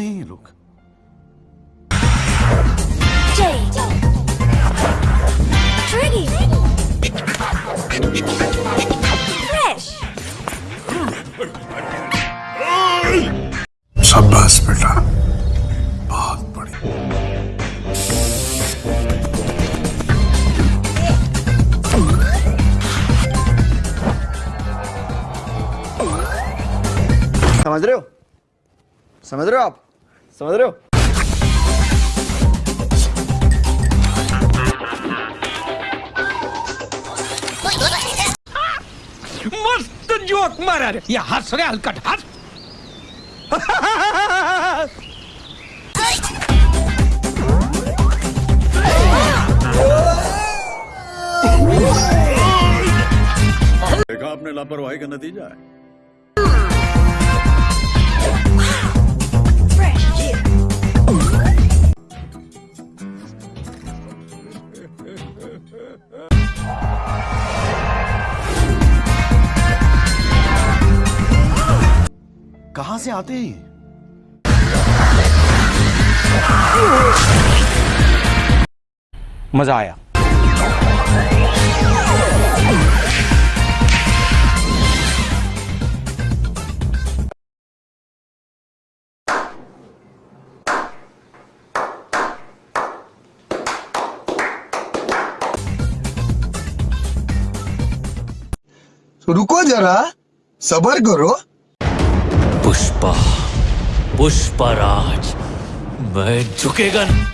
है ये लोग Jade. Triggy. Fresh. शाबाश बेटा बहुत बढ़िया समझ रहे हो समझ रहे हो आप समझ रहे हो मस्त जोक मारा रे या हंस रे हलकट हंस। देखा आपने लापरवाही का नतीजा है। कहाँ से आते हैं मज़ा आया। रुको जरा सबर करो। पुष्पा पुष्पराज मैं झुकेगा नहीं।